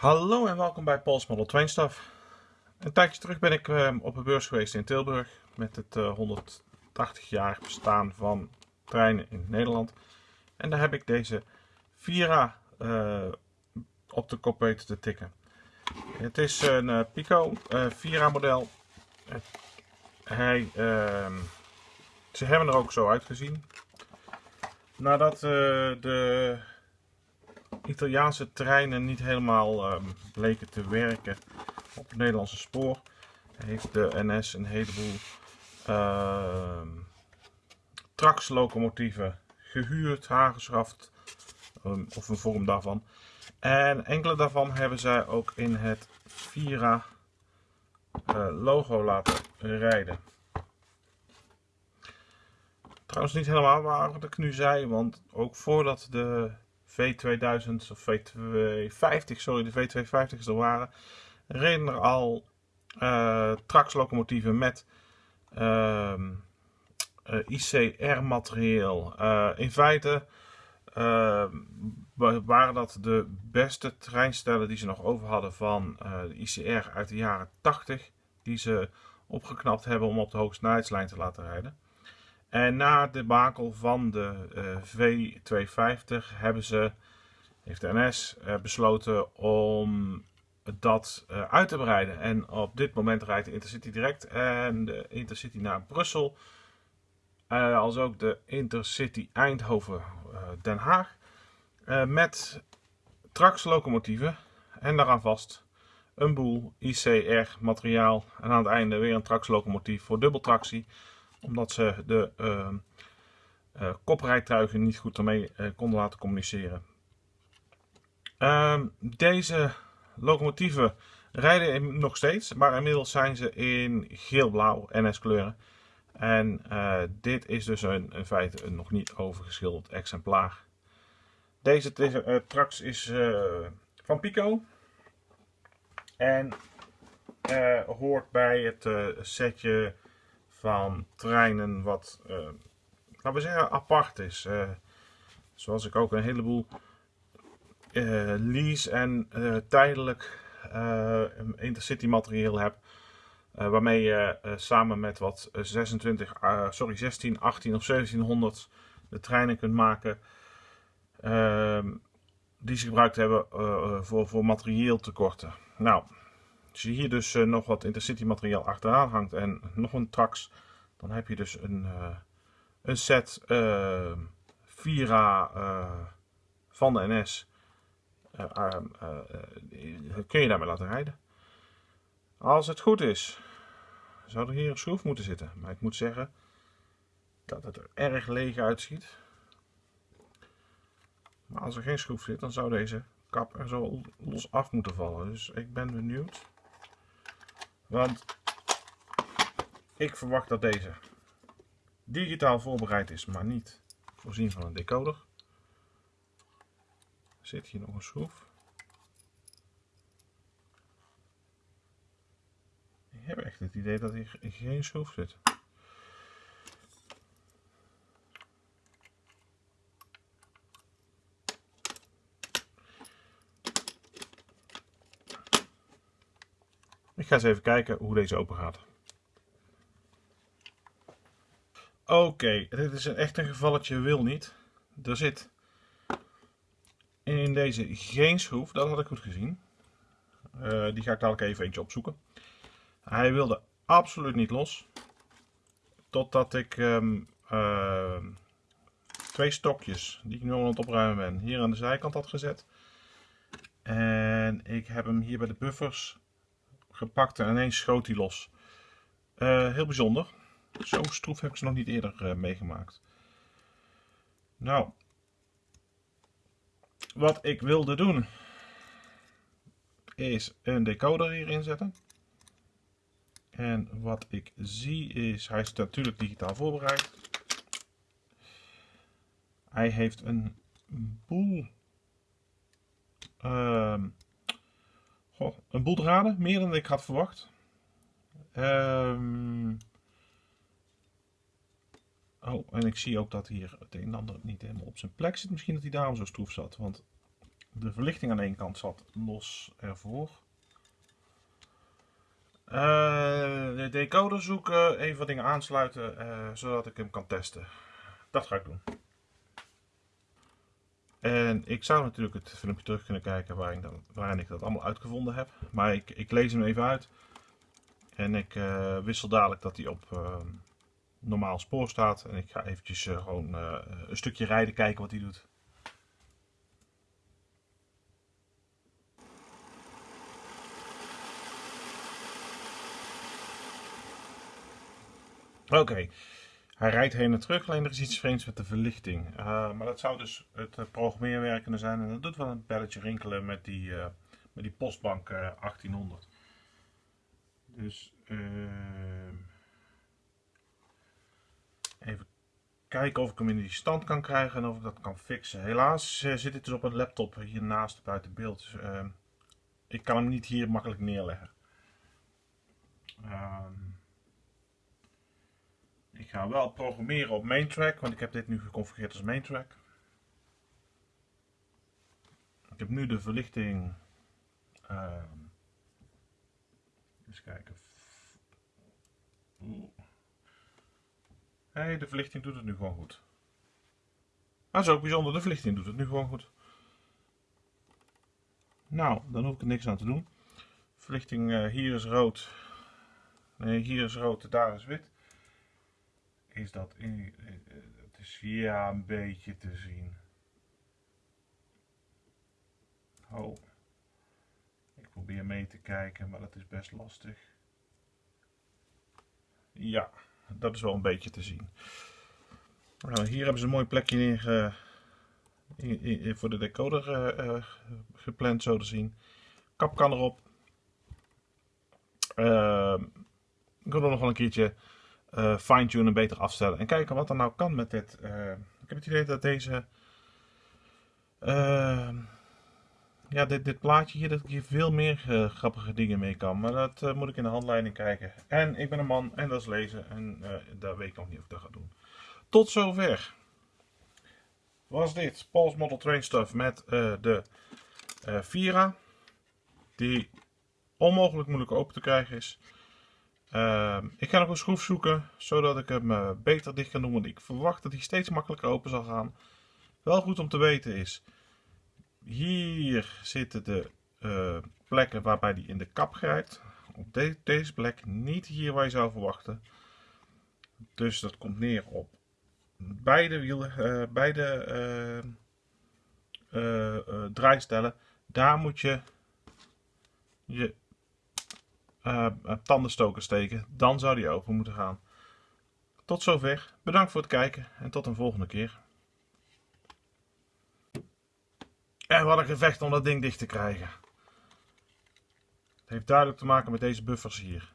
Hallo en welkom bij Pols Model Train Stuff. Een tijdje terug ben ik uh, op een beurs geweest in Tilburg met het uh, 180 jaar bestaan van treinen in Nederland. En daar heb ik deze Vira uh, op de kop weten te tikken. Het is een uh, Pico Vira model. Hij, ehm, ze hebben er ook zo uitgezien. Nadat de Italiaanse treinen niet helemaal um, bleken te werken op het Nederlandse spoor, heeft de NS een heleboel uh, Trax-locomotieven gehuurd, aangeschaft, um, of een vorm daarvan. En enkele daarvan hebben zij ook in het Vira uh, logo laten rijden. Trouwens niet helemaal waar wat ik nu zei, want ook voordat de V2000 of V250, sorry, de V250's er waren, reden er al uh, Trax-locomotieven met uh, uh, ICR-materieel. in feite waren dat de beste treinstellen die ze nog over hadden van de ICR uit de jaren 80, die ze opgeknapt hebben om op de hoogste snelheidslijn te laten rijden. En na de bakel van de uh, V250 hebben ze, heeft de NS uh, besloten om dat uh, uit te breiden. En op dit moment rijdt de Intercity direct en de Intercity naar Brussel. als ook de Intercity Eindhoven-Den Haag. met Trax locomotieven en daaraan vast een boel ICR materiaal. En aan het einde weer een Trax locomotief voor dubbeltractie omdat ze de uh, koprijtuigen niet goed ermee uh, konden laten communiceren. Ehm, deze locomotieven rijden nog steeds, maar inmiddels zijn ze in geel-blauw NS kleuren. En dit is dus een, in feite een nog niet overgeschilderd exemplaar. Deze Trax is van Pico. En hoort bij het setje van treinen wat, uh, laten we zeggen, apart is. Uh, zoals ik ook een heleboel uh, lease en tijdelijk intercity materieel heb. waarmee je samen met wat 26, sorry, 16, 18 of 1700 de treinen kunt maken. Ehm, die ze gebruikt hebben voor, voor materieeltekorten. Nou, als je hier dus uh, nog wat intercity materiaal achteraan hangt en nog een trax, dan heb je dus een, uh, een set uh, Vira van de NS. kun je daarmee laten rijden. Als het goed is, zou er hier een schroef moeten zitten. Maar ik moet zeggen dat het er erg leeg uitziet. Maar als er geen schroef zit, dan zou deze kap er zo los af moeten vallen. Dus ik ben benieuwd. Want ik verwacht dat deze digitaal voorbereid is, maar niet voorzien van een decoder. Zit hier nog een schroef. Ik heb echt het idee dat hier geen schroef zit. Ik ga eens even kijken hoe deze open gaat. Oké, dit is een echt een gevalletje wil niet. Er zit in deze geen schroef, dat had ik goed gezien. Uh, die ga ik dadelijk even eentje opzoeken. Hij wilde absoluut niet los. Totdat ik um, uh, twee stokjes, die ik nu al aan het opruimen ben, hier aan de zijkant had gezet. En ik heb hem hier bij de buffers gepakt en ineens schoot hij los. Uh, heel bijzonder. Zo'n stroef heb ik ze nog niet eerder uh, meegemaakt. Nou, wat ik wilde doen is een decoder hierin zetten. En wat ik zie is, hij is natuurlijk digitaal voorbereid. Hij heeft een boel uh, Goh, een boel meer dan ik had verwacht. Um... Oh, en ik zie ook dat hier het een en ander niet helemaal op zijn plek zit. Misschien dat hij daarom zo stroef zat. Want De verlichting aan ene kant zat los ervoor. Uh, de decoder zoeken, even wat dingen aansluiten, uh, zodat ik hem kan testen. Dat ga ik doen. En ik zou natuurlijk het filmpje terug kunnen kijken waarin, dan, ik dat allemaal uitgevonden heb. Maar ik, ik lees hem even uit. En ik uh, wissel dadelijk dat hij op normaal spoor staat. En ik ga eventjes gewoon een stukje rijden, kijken wat hij doet. Oké, hij rijdt heen en terug, alleen er is iets vreemds met de verlichting. Uh, maar dat zou dus het uh, programmeerwerk kunnen zijn. En dat doet wel een belletje rinkelen met die, uh, met die postbank 1800. Dus even kijken of ik hem in die stand kan krijgen en of ik dat kan fixen. Helaas zit dit dus op een laptop hiernaast buiten beeld. Dus, ik kan hem niet hier makkelijk neerleggen. Ehm, ga wel programmeren op main track, want ik heb dit nu geconfigureerd als main track. Ik heb nu de verlichting. Uh, eens kijken. Hey, de verlichting doet het nu gewoon goed. Dat is ook bijzonder, de verlichting doet het nu gewoon goed. Nou, dan hoef ik er niks aan te doen. Verlichting uh, hier is rood. Nee, hier is rood, daar is wit is dat in, het is ja een beetje te zien. Oh, ik probeer mee te kijken, maar dat is best lastig. Ja, dat is wel een beetje te zien. Nou, hier hebben ze een mooi plekje neer uh, voor de decoder uh, gepland, zo te zien. Kap kan erop. Uh, ik wil er nog wel een keertje uh, fine-tunen, beter afstellen. En kijken wat er nou kan met dit. Uh, ik heb het idee dat deze... Uh, ja, dit, dit plaatje hier, dat ik hier veel meer grappige dingen mee kan. Maar dat moet ik in de handleiding kijken. En ik ben een man en dat is lezen. En daar weet ik nog niet of ik dat ga doen. Tot zover. Was dit Paul's Model Train Stuff met de Vira. Die onmogelijk moeilijk open te krijgen is. Uh, ik ga nog een schroef zoeken, zodat ik hem uh, beter dicht kan doen, want ik verwacht dat hij steeds makkelijker open zal gaan. Wel goed om te weten is, hier zitten de uh, plekken waarbij hij in de kap grijpt. Op de deze plek, niet hier waar je zou verwachten. Dus dat komt neer op beide wielen, uh, beide draaistellen. Daar moet je je uh, tandenstoker steken, dan zou die open moeten gaan. Tot zover, bedankt voor het kijken en tot een volgende keer. En wat een gevecht om dat ding dicht te krijgen. Het heeft duidelijk te maken met deze buffers hier.